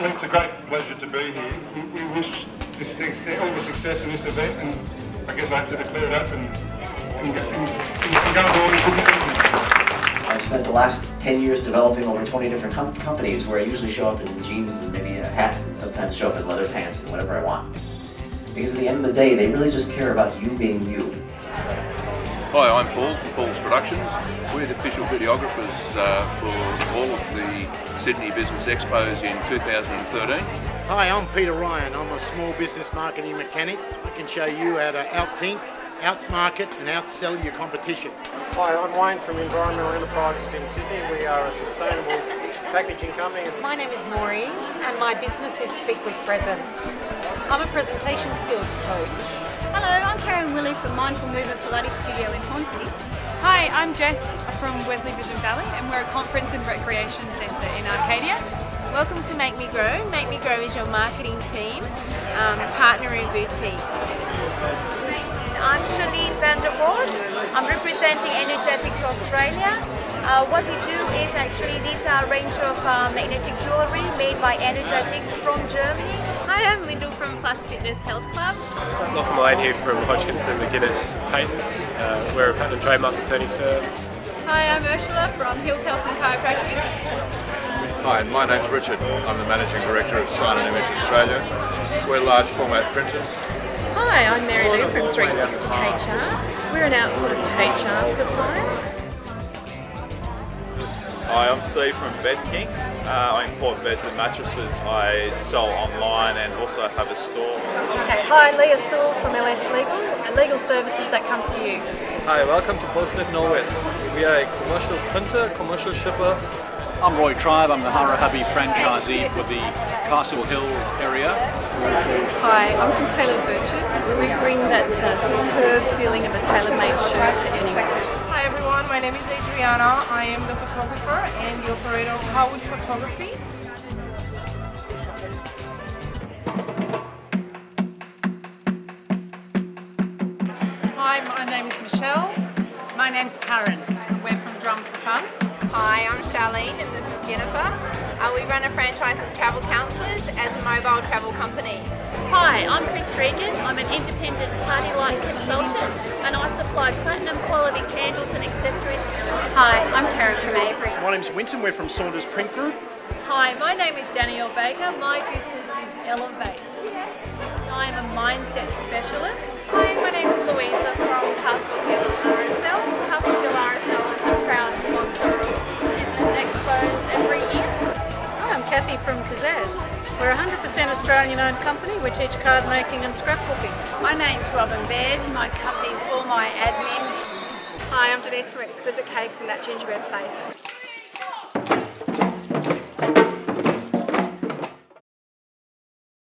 it's a great pleasure to be here. We, we wish success, all the success in this event, and I guess I have to declare it open and. I've spent the last 10 years developing over 20 different com companies where I usually show up in jeans and maybe a hat, and sometimes show up in leather pants and whatever I want. Because at the end of the day, they really just care about you being you. Hi, I'm Paul from Paul's Productions. We're the official videographers uh, for all of the Sydney Business Expos in 2013. Hi, I'm Peter Ryan. I'm a small business marketing mechanic. I can show you how to outthink, outmarket and outsell your competition. Hi, I'm Wayne from Environmental Enterprises in Sydney. We are a sustainable packaging company. My name is Maureen and my business is Speak with Presence. I'm a presentation skills coach. Hello, I'm Karen Willey from Mindful Movement Pilates Studio in Hornsby. Hi, I'm Jess from Wesley Vision Valley and we're a conference and recreation centre in Arcadia. Welcome to Make Me Grow. Make Me Grow is your marketing team, um, partner in boutique. I'm Charlene Vandervoort. I'm representing Energetics Australia. Uh, what we do is actually these are a range of uh, magnetic jewellery made by Energetics from Germany. Hi, I'm Lyndall from Plus Fitness Health Club. Lachlan Lane here from Hodgkinson McInnes Patents. Uh, we're a patent and trademark attorney firm. Hi, I'm Ursula from Hills Health and Chiropractic. Hi, my name's Richard. I'm the Managing Director of Sign and Image Australia. We're large format printers. Hi, I'm Mary Lou from 360 HR. We're an outsourced HR supplier. Hi, I'm Steve from Bed King. Uh, I import beds and mattresses. I sell online and also have a store. Okay. Hi, Leah Sewell from LS Legal, and legal services that come to you. Hi, welcome to Postnet Norwest. We are a commercial printer, commercial shipper. I'm Roy Tribe, I'm the Hire A Hubby franchisee for the Castle Hill area. Hi, I'm from Taylor Birchett. We bring that uh, superb feeling of a tailor-made name is Adriana. I am the photographer and the operator of Howard Photography. Hi, my name is Michelle. My name's Karen. We're from Drum for Fun. Hi, I'm Charlene and this is Jennifer. Uh, we run a franchise with Travel Counsellors as a mobile travel company. Hi, I'm Chris Regan. I'm an independent PartyLite consultant and I supply platinum quality candles and accessories. Hi, I'm Karen from Avery. My name's Winton, we're from Saunders Print Group. Hi, my name is Danielle Baker. My business is Elevate. I am a mindset specialist. Hi, my name is Louisa from Castle Hill RSL. Castle Hill RSL is a proud sponsor of Business Expos every year. Hi, I'm Kathy from Kazaz. We're a 100% Australian owned company. We teach card making and scrapbooking. My name's Robin Baird. My company's All My Admin. Hi, I'm Denise from Exquisite Cakes and That Gingerbread Place.